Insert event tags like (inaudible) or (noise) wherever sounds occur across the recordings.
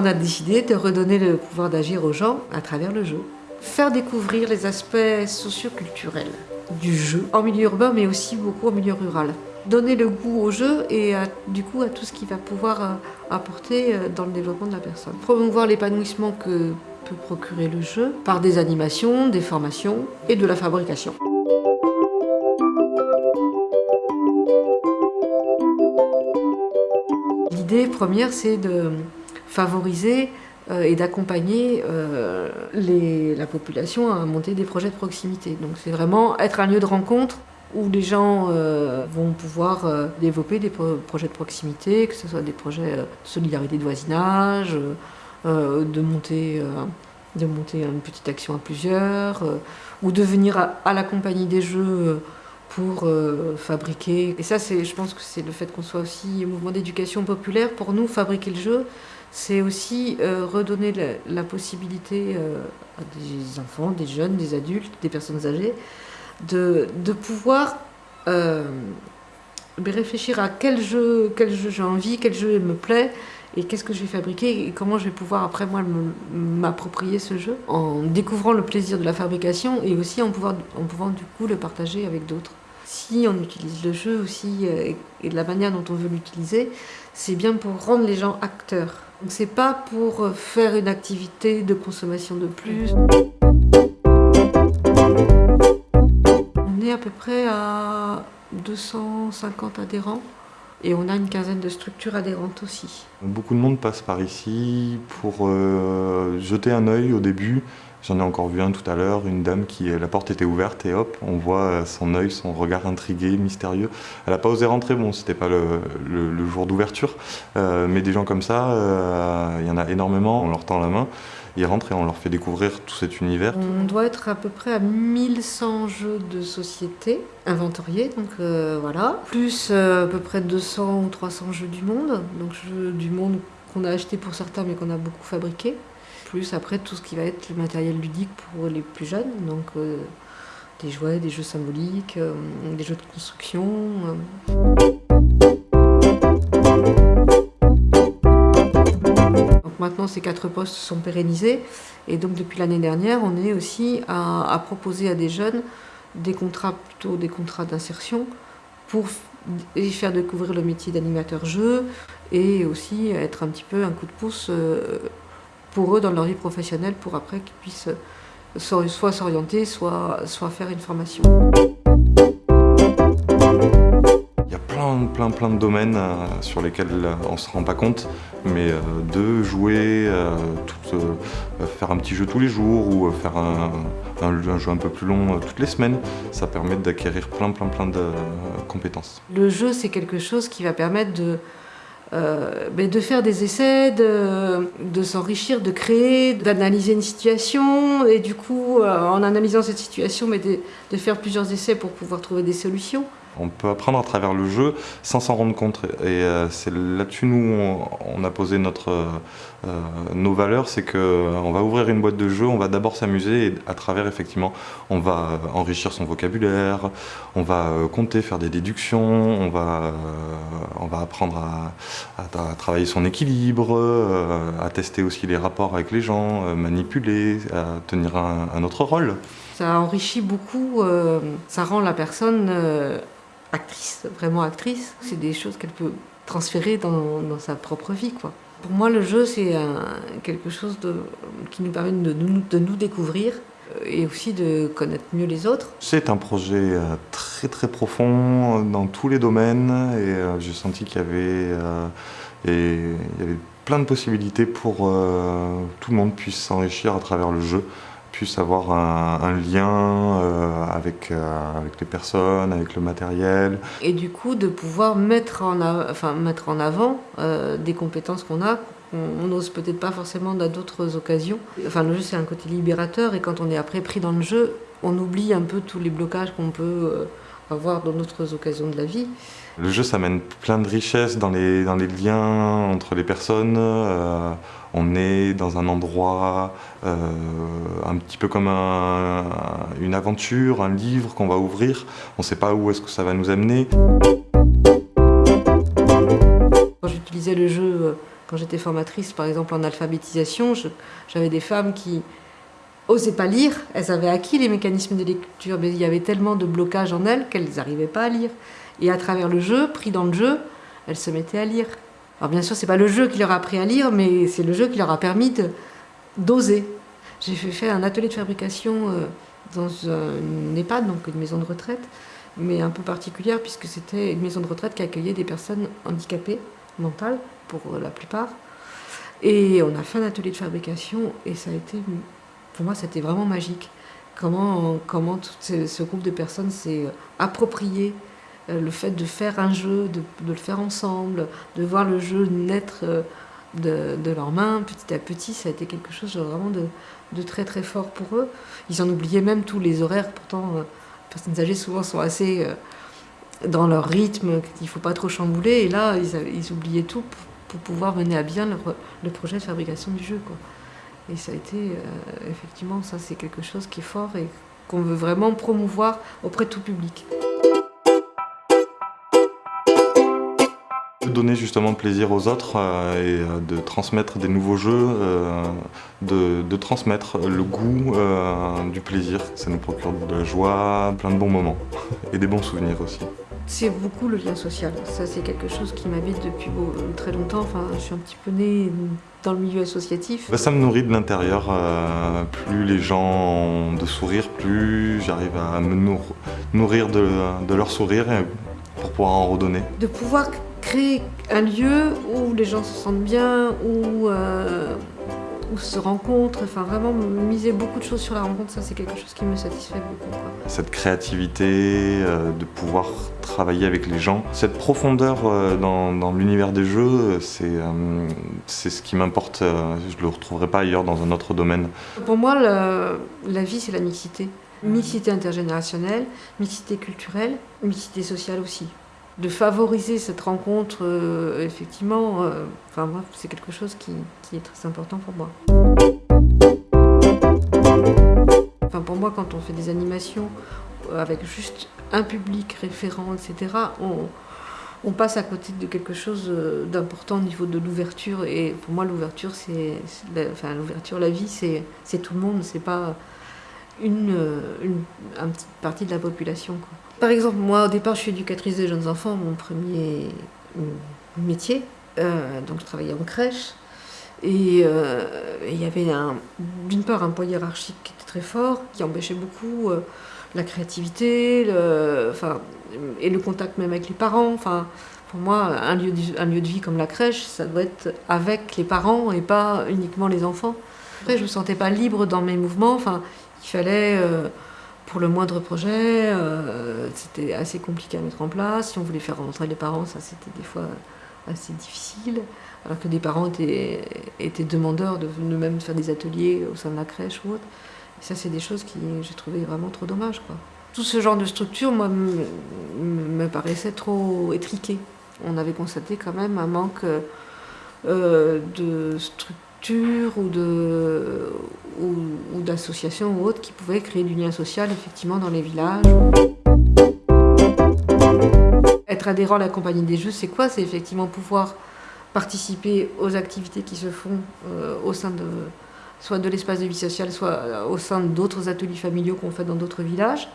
On a décidé de redonner le pouvoir d'agir aux gens à travers le jeu. Faire découvrir les aspects socioculturels du jeu en milieu urbain mais aussi beaucoup en milieu rural. Donner le goût au jeu et du coup à tout ce qu'il va pouvoir euh, apporter euh, dans le développement de la personne. Promouvoir l'épanouissement que peut procurer le jeu par des animations, des formations et de la fabrication. L'idée première c'est de favoriser euh, et d'accompagner euh, la population à monter des projets de proximité. Donc c'est vraiment être un lieu de rencontre où les gens euh, vont pouvoir développer des projets de proximité, que ce soit des projets de solidarité de voisinage, de, monter, une petite action à plusieurs, ou de venir à, la compagnie des jeux pour fabriquer. Et ça, je pense que c'est le fait qu'on soit aussi au mouvement d'éducation populaire. Pour nous, fabriquer le jeu, c'est aussi euh, redonner la, possibilité euh, à des enfants, des jeunes, des adultes, des personnes âgées, de, pouvoir euh, réfléchir à quel jeu, quel jeu j'ai envie, quel jeu me plaît, et qu'est-ce que je vais fabriquer, et comment je vais pouvoir après moi m'approprier ce jeu, en découvrant le plaisir de la fabrication, et aussi en pouvant, en pouvant du coup le partager avec d'autres. Si on utilise le jeu aussi, et de la manière dont on veut l'utiliser, c'est bien pour rendre les gens acteurs donc c'est pas pour euh, faire une activité de consommation de plus. On est à peu près à 250 adhérents et on a une quinzaine de structures adhérentes aussi. Beaucoup de monde passe par ici pour euh, jeter un œil au début, J'en ai encore vu un tout à l'heure, une dame qui, la porte était ouverte et hop, on voit euh, son œil, son regard intrigué, mystérieux. Elle n'a pas osé rentrer, bon, c'était pas le, jour d'ouverture, euh, mais des gens comme ça, euh, il y en a énormément, on leur tend la main, ils rentrent et on leur fait découvrir tout cet univers. On doit être à peu près à 1100 jeux de société inventoriés, donc voilà, plus à peu près 200 ou 300 jeux du monde, donc jeux du monde qu'on a acheté pour certains mais qu'on a beaucoup fabriqué plus après tout ce qui va être le matériel ludique pour les plus jeunes, donc euh, des jouets, des jeux symboliques, euh, des jeux de construction. Euh. Donc maintenant ces quatre postes sont pérennisés et donc depuis l'année dernière on est aussi à, proposer à des jeunes des contrats, plutôt des contrats d'insertion pour faire découvrir le métier d'animateur jeu et aussi être un petit peu un coup de pouce pour eux dans leur vie professionnelle pour après qu'ils puissent soit s'orienter, soit, soit faire une formation. Il y a plein, plein, plein de domaines euh, sur lesquels euh, on ne se rend pas compte, mais euh, de jouer, faire un petit jeu tous les jours ou faire un, un, jeu un peu plus long toutes les semaines, ça permet d'acquérir plein, plein, plein de compétences. Le jeu, c'est quelque chose qui va permettre de euh, de faire des essais, de, s'enrichir, de créer, d'analyser une situation et du coup, euh, en analysant cette situation, mais de, faire plusieurs essais pour pouvoir trouver des solutions. On peut apprendre à travers le jeu sans s'en rendre compte. Et euh, c'est là-dessus, nous, on, a posé notre, euh, nos valeurs, c'est qu'on euh, va ouvrir une boîte de jeu, on va d'abord s'amuser et à travers, effectivement, on va enrichir son vocabulaire, on va compter, faire des déductions, on va, on va apprendre à, travailler son équilibre, à tester aussi les rapports avec les gens, manipuler, à tenir un autre rôle. Ça enrichit beaucoup, ça rend la personne actrice, vraiment actrice. C'est des choses qu'elle peut transférer dans, sa propre vie. Pour moi, le jeu, c'est quelque chose qui nous permet de nous, découvrir euh, et aussi de connaître mieux les autres. C'est un projet euh, très très profond dans tous les domaines et euh, j'ai senti qu'il y avait, plein de possibilités pour que tout le monde puisse s'enrichir à travers le jeu puisse avoir un, lien euh, avec, euh, avec les personnes, avec le matériel. Et du coup, de pouvoir mettre en, enfin, mettre en avant euh, des compétences qu'on a, qu'on n'ose peut-être pas forcément dans d'autres occasions. Enfin, le jeu, c'est un côté libérateur, et quand on est après pris dans le jeu, on oublie un peu tous les blocages qu'on peut avoir dans d'autres occasions de la vie. Le jeu, ça amène plein de richesses dans les, liens entre les personnes. Euh, on est dans un endroit euh, un petit peu comme une aventure, un livre qu'on va ouvrir. On ne sait pas où est-ce que ça va nous amener. Quand j'utilisais le jeu Quand j'étais formatrice, par exemple en alphabétisation, j'avais des femmes qui osaient pas lire. Elles avaient acquis les mécanismes de lecture, mais il y avait tellement de blocage en elles qu'elles n'arrivaient pas à lire. Et à travers le jeu, pris dans le jeu, elles se mettaient à lire. Alors bien sûr, c'est pas le jeu qui leur a appris à lire, mais c'est le jeu qui leur a permis d'oser. J'ai fait un atelier de fabrication euh, dans une EHPAD, donc une maison de retraite, mais un peu particulière puisque c'était une maison de retraite qui accueillait des personnes handicapées mentales, pour la plupart. Et on a fait un atelier de fabrication et ça a été, pour moi, c'était vraiment magique. Comment, comment ce, groupe de personnes s'est approprié euh, le fait de faire un jeu, de, le faire ensemble, de voir le jeu naître euh, de, leurs mains petit à petit, ça a été quelque chose vraiment de, très très fort pour eux. Ils en oubliaient même tous les horaires, pourtant euh, les personnes âgées souvent sont assez dans leur rythme, qu'il ne faut pas trop chambouler, et là ils, oubliaient tout pour, pouvoir mener à bien le projet de fabrication du jeu. Et ça a été, effectivement, ça c'est quelque chose qui est fort et qu'on veut vraiment promouvoir auprès de tout public. Donner justement plaisir aux autres euh, et euh, de transmettre des nouveaux jeux, euh, de, transmettre le goût du plaisir. Ça nous procure de la joie, plein de bons moments (laughs) et des bons souvenirs aussi. C'est beaucoup le lien social. Ça, c'est quelque chose qui m'habite depuis très longtemps. Enfin, je suis un petit peu née dans le milieu associatif. Bah, ça me nourrit de l'intérieur. plus les gens ont de sourire, plus j'arrive à me nourrir de, de leur sourire pour pouvoir en redonner. De pouvoir créer un lieu où les gens se sentent bien, où, euh, où se rencontrent, enfin vraiment miser beaucoup de choses sur la rencontre, ça c'est quelque chose qui me satisfait beaucoup. Cette créativité, euh, de pouvoir travailler avec les gens, cette profondeur euh, dans, l'univers des jeux, c'est ce qui m'importe, je ne le retrouverai pas ailleurs dans un autre domaine. Pour moi, la vie c'est la mixité. Mixité intergénérationnelle, mixité culturelle, mixité sociale aussi de favoriser cette rencontre, euh, effectivement, euh, enfin c'est quelque chose qui, est très important pour moi. Enfin pour moi, quand on fait des animations euh, avec juste un public référent, etc., on, passe à côté de quelque chose d'important au niveau de l'ouverture. Et pour moi, l'ouverture, c'est, enfin l'ouverture, la vie, c'est tout le monde, c'est pas une, une, petite partie de la population. Par exemple, moi au départ je suis éducatrice des jeunes enfants, mon premier métier, euh, donc je travaillais en crèche. Et euh, il y avait d'une part un poids hiérarchique qui était très fort, qui empêchait beaucoup euh, la créativité, enfin, et le contact même avec les parents. Enfin, pour moi, un lieu, de, un lieu de vie comme la crèche, ça doit être avec les parents et pas uniquement les enfants. Après, je me sentais pas libre dans mes mouvements. Enfin, fallait pour le moindre projet, euh, c'était assez compliqué à mettre en place. Si on voulait faire rentrer les parents, ça c'était des fois assez difficile. Alors que des parents étaient, demandeurs de, même faire des ateliers au sein de la crèche ou autre. Et ça, c'est des choses qui j'ai trouvé vraiment trop dommage. Tout ce genre de structure, moi, me, paraissait trop étriqué. On avait constaté quand même un manque euh, de structure ou d'associations ou autres qui pouvaient créer du lien social effectivement dans les villages. Être adhérent à la compagnie des jeux, c'est quoi? C'est effectivement pouvoir participer aux activités qui se font euh, au sein de soit de l'espace de vie sociale, soit euh, au sein d'autres ateliers familiaux qu'on fait dans d'autres villages,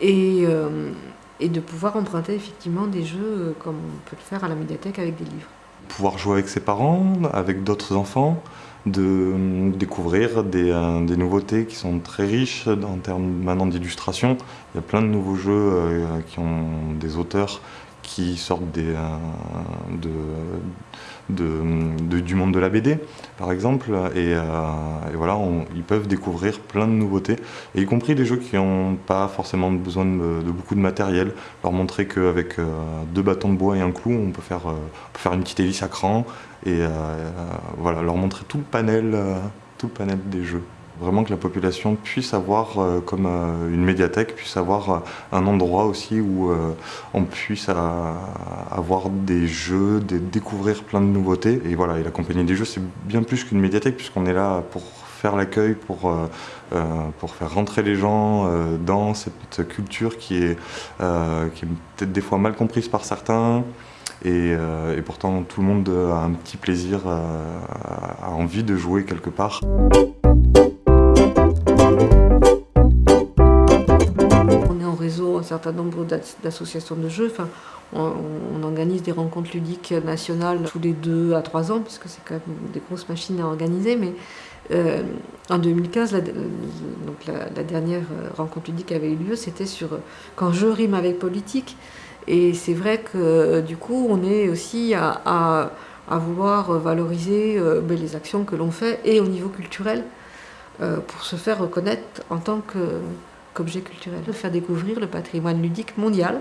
et, euh, et de pouvoir emprunter effectivement des jeux comme on peut le faire à la médiathèque avec des livres pouvoir jouer avec ses parents, avec d'autres enfants, de découvrir des, euh, des, nouveautés qui sont très riches en termes maintenant d'illustration. Il y a plein de nouveaux jeux euh, qui ont des auteurs qui sortent euh, du monde de la BD, par exemple. Et, euh, voilà, ils peuvent découvrir plein de nouveautés, y compris des jeux qui n'ont pas forcément besoin de, beaucoup de matériel. Leur montrer qu'avec euh, deux bâtons de bois et un clou, on peut faire, faire une petite hélice à cran, et voilà, leur montrer tout le panel, tout le panel des jeux. Vraiment que la population puisse avoir, euh, comme euh, une médiathèque, puisse avoir euh, un endroit aussi où on puisse avoir des jeux, découvrir plein de nouveautés. Et voilà, et la compagnie des jeux, c'est bien plus qu'une médiathèque, puisqu'on est là pour faire l'accueil, pour, pour faire rentrer les gens dans cette culture qui est, peut-être des fois mal comprise par certains. Et, pourtant, tout le monde a un petit plaisir, a envie de jouer quelque part. Certain nombre d'associations de jeux. Enfin, on, organise des rencontres ludiques nationales tous les deux à trois ans, puisque c'est quand même des grosses machines à organiser. Mais euh, en 2015, la, donc la, dernière rencontre ludique avait eu lieu, c'était sur quand je rime avec politique. Et c'est vrai que du coup, on est aussi à, vouloir valoriser euh, ben, les actions que l'on fait et au niveau culturel euh, pour se faire reconnaître en tant que objet culturel, de faire découvrir le patrimoine ludique mondial.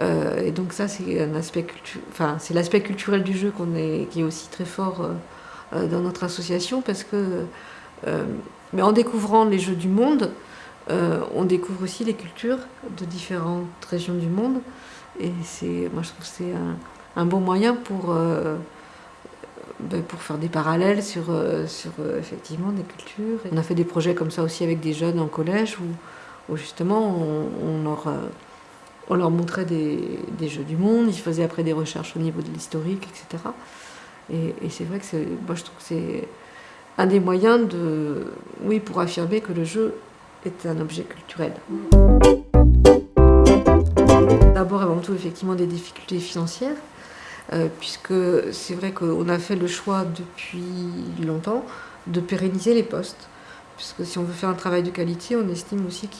Euh, et donc ça, c'est un aspect enfin, c'est l'aspect culturel du jeu qu'on est, qui est aussi très fort euh, euh, dans notre association parce que, mais en découvrant les jeux du monde, on découvre aussi les cultures de différentes régions du monde. Et c'est, moi, je trouve que c'est un, bon moyen pour pour faire des parallèles sur, euh, sur euh, effectivement des cultures. On a fait des projets comme ça aussi avec des jeunes en collège où, justement on, leur, euh, on, leur, montrait des, des, jeux du monde, ils faisaient après des recherches au niveau de l'historique, etc. Et, c'est vrai que moi je trouve que c'est un des moyens de, oui, pour affirmer que le jeu est un objet culturel. D'abord avant tout effectivement des difficultés financières. Euh, puisque c'est vrai qu'on a fait le choix depuis longtemps de pérenniser les postes. Puisque si on veut faire un travail de qualité, on estime aussi que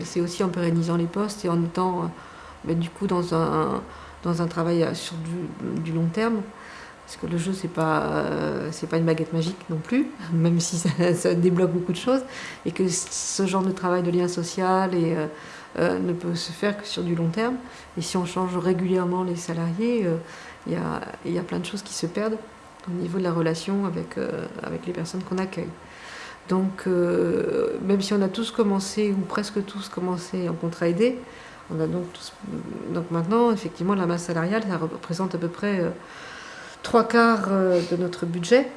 c'est aussi en pérennisant les postes et en étant euh, ben, du coup dans un, dans un travail sur du, long terme. Parce que le jeu, c'est pas, euh, pas une baguette magique non plus, (laughs) même si ça, débloque beaucoup de choses. Et que ce genre de travail de lien social et, euh, ne peut se faire que sur du long terme. Et si on change régulièrement les salariés, euh, il y, a, plein de choses qui se perdent au niveau de la relation avec, euh, les personnes qu'on accueille. Donc, même si on a tous commencé, ou presque tous commencé en contrat aidé, on a donc, tous, donc maintenant, effectivement, la masse salariale, ça représente à peu près trois quarts de notre budget.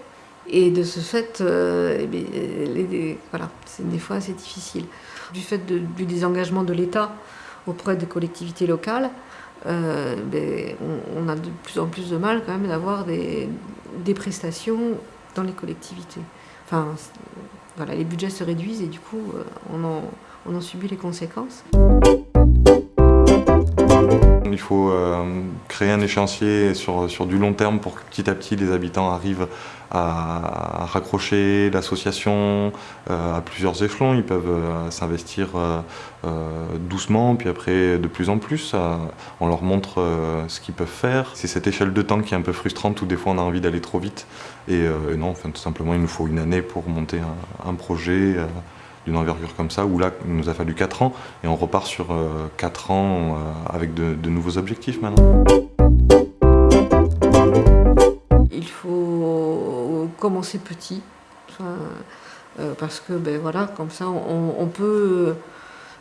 Et de ce fait, eh voilà, c'est des fois assez difficile. Du fait du désengagement de l'État auprès des collectivités locales, euh, ben, on, a de plus en plus de mal quand même d'avoir des, prestations dans les collectivités. Enfin, voilà, les budgets se réduisent et du coup, euh, on en subit les conséquences. Il faut euh, créer un échéancier sur, du long terme pour que petit à petit les habitants arrivent à, raccrocher l'association euh, à plusieurs échelons. Ils peuvent euh, s'investir doucement, puis après de plus en plus. on leur montre ce qu'ils peuvent faire. C'est cette échelle de temps qui est un peu frustrante où des fois on a envie d'aller trop vite. Et, non, tout simplement il nous faut une année pour monter un projet d'une envergure comme ça, où là, il nous a fallu 4 ans, et on repart sur 4 euh, ans euh, avec de, nouveaux objectifs maintenant. Il faut commencer petit, euh, parce que ben voilà, comme ça, on, peut...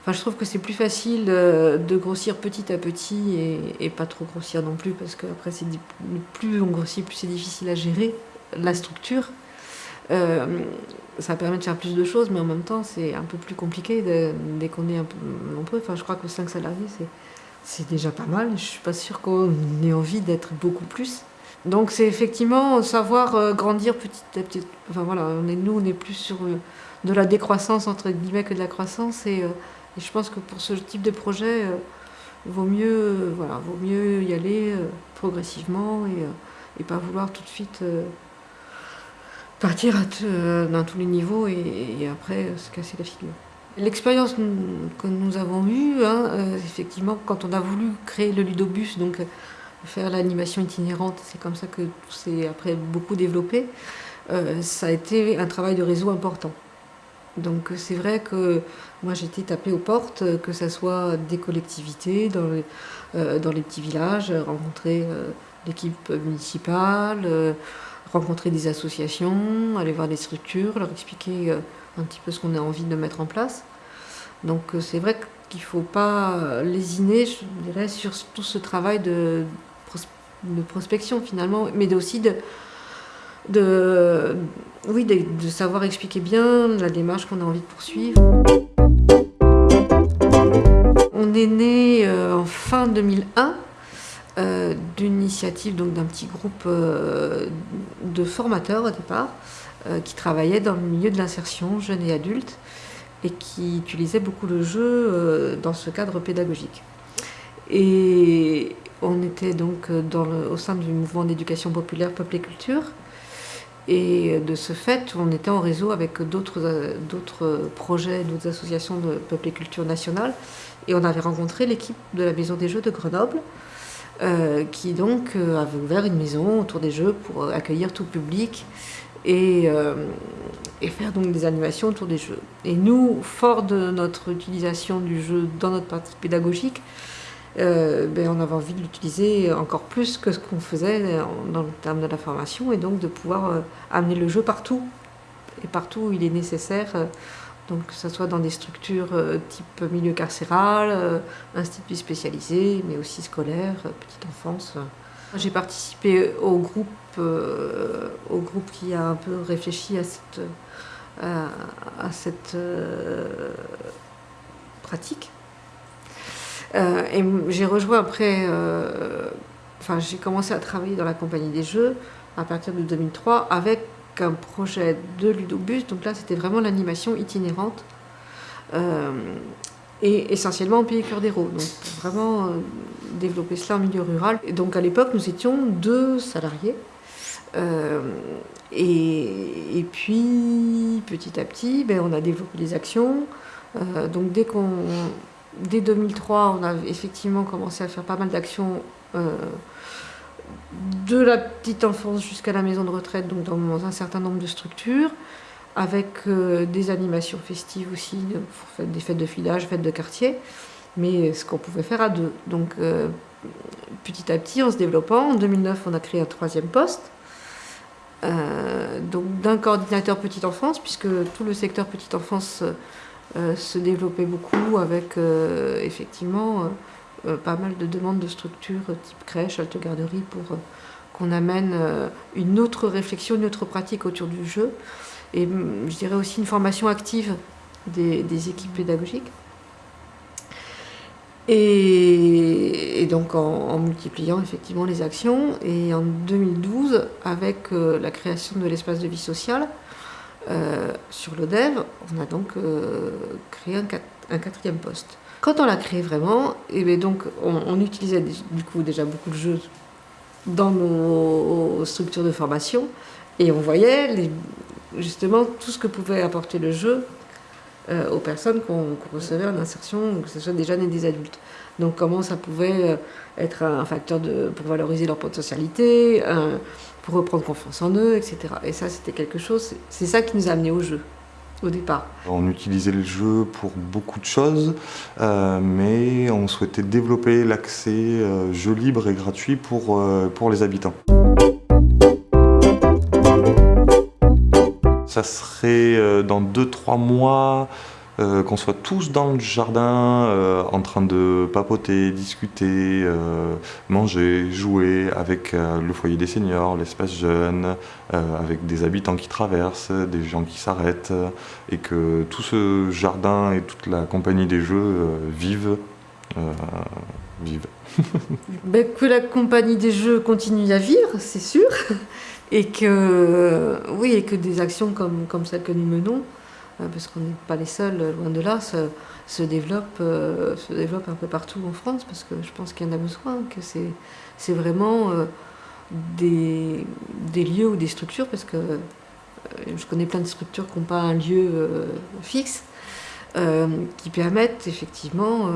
Enfin, je trouve que c'est plus facile de grossir petit à petit et, pas trop grossir non plus, parce que après, plus on grossit, plus c'est difficile à gérer la structure. Euh, ça permet de faire plus de choses, mais en même temps, c'est un peu plus compliqué dès qu'on est un peu. Enfin, je crois que 5 salariés, c'est déjà pas mal. Je suis pas sûre qu'on ait envie d'être beaucoup plus. Donc, c'est effectivement savoir euh, grandir petit à petit. Enfin, voilà, on est, nous, on est plus sur euh, de la décroissance, entre guillemets, que de la croissance. Et, je pense que pour ce type de projet, il vaut mieux, voilà, vaut mieux y aller progressivement et, et pas vouloir tout de suite partir euh, dans tous les niveaux et, après se casser la figure. L'expérience que nous avons eue, hein, euh, effectivement, quand on a voulu créer le ludobus, donc euh, faire l'animation itinérante, c'est comme ça que c'est après beaucoup développé, ça a été un travail de réseau important. Donc c'est vrai que moi j'étais tapée aux portes, que ce soit des collectivités, dans les petits villages, rencontrer l'équipe municipale, rencontrer des associations, aller voir des structures, leur expliquer euh, un petit peu ce qu'on a envie de mettre en place. Donc euh, c'est vrai qu'il ne faut pas lésiner, je dirais, sur tout ce travail de, prospection finalement, mais aussi de, de, savoir expliquer bien la démarche qu'on a envie de poursuivre. On est né en fin 2001 d'une initiative d'un petit groupe de formateurs au départ qui travaillaient dans le milieu de l'insertion jeunes et adultes et qui utilisait beaucoup le jeu euh, dans ce cadre pédagogique. Et on était donc dans au sein du mouvement d'éducation populaire Peuple et Culture. Et de ce fait, on était en réseau avec d'autres projets, d'autres associations de Peuple et Culture nationale. Et on avait rencontré l'équipe de la Maison des Jeux de Grenoble, euh, qui donc euh, avait ouvert une maison autour des Jeux pour accueillir tout public et, faire donc des animations autour des jeux. Et nous, fort de notre utilisation du jeu dans notre partie pédagogique, euh, ben on avait envie de l'utiliser encore plus que ce qu'on faisait dans le terme de la formation et donc de pouvoir euh, amener le jeu partout et partout où il est nécessaire. Euh, donc que ce soit dans des structures type milieu carcéral, instituts spécialisés, mais aussi scolaires, petite enfance. J'ai participé au groupe, au groupe qui a un peu réfléchi à cette à, cette euh, pratique. Euh, et j'ai rejoint après, euh, enfin j'ai commencé à travailler dans la compagnie des jeux à partir de 2003 avec un projet de Ludobus, donc là c'était vraiment l'animation itinérante et essentiellement en pays cœur d'héros, donc vraiment développer cela en milieu rural. Et donc à l'époque nous étions deux salariés euh, et, puis, petit à petit, ben, on a développé des actions. Euh, donc, dès, qu'on, dès 2003, on a effectivement commencé à faire pas mal d'actions euh, de la petite enfance jusqu'à la maison de retraite, donc dans un certain nombre de structures, avec des animations festives aussi, des fêtes de filage, fêtes de quartier, mais ce qu'on pouvait faire à deux. Donc, petit à petit, en se développant, en 2009, on a créé un troisième poste euh, donc d'un coordinateur petite enfance, puisque tout le secteur petite enfance euh, se développait beaucoup avec euh, effectivement pas mal de demandes de structures type crèche, halte garderie pour qu'on amène une autre réflexion, une autre pratique autour du jeu et mm, je dirais aussi une formation active des équipes pédagogiques. Et, donc en, multipliant effectivement les actions. Et en 2012, avec euh, la création de l'espace de vie sociale euh, sur l'ODEV, on a donc euh, créé un, quatrième poste. Quand on l'a créé vraiment, et bien donc on, utilisait du coup déjà beaucoup de jeux dans nos structures de formation et on voyait justement tout ce que pouvait apporter le jeu euh, aux personnes qu'on recevait en insertion, que ce soit des jeunes et des adultes. Donc comment ça pouvait euh, être un facteur de, pour valoriser leur potentialité, pour reprendre confiance en eux, etc. Et ça, c'était quelque chose, c'est ça qui nous a amené au jeu au départ. On utilisait le jeu pour beaucoup de choses, euh, mais on souhaitait développer l'accès jeu libre et gratuit pour, pour les habitants. ça serait euh, dans 2-3 mois euh, qu'on soit tous dans le jardin euh, en train de papoter, discuter, manger, jouer avec le foyer des seniors, l'espace jeune, avec des habitants qui traversent, des gens qui s'arrêtent, et que tout ce jardin et toute la compagnie des jeux vivent. vivent. (laughs) Ben, que la compagnie des jeux continue à vivre, c'est sûr et que, oui, et que des actions comme, comme celles que nous menons, euh, parce qu'on n'est pas les seuls, loin de là, se, se développent, euh, se développent un peu partout en France, parce que je pense qu'il y en a besoin, que c'est vraiment euh, des, lieux ou des structures, parce que je connais plein de structures qui n'ont pas un lieu fixe, qui permettent effectivement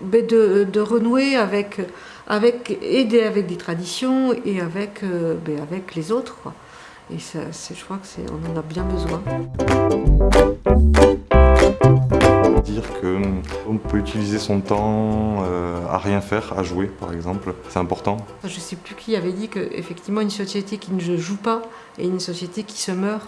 ben de, renouer avec aider avec des traditions et avec, euh, ben, les autres. Et ça, je crois qu'on en a bien besoin. Dire qu'on peut utiliser son temps euh, à rien faire, à jouer par exemple, c'est important. Je ne sais plus qui avait dit qu'effectivement une société qui ne joue pas est une société qui se meurt.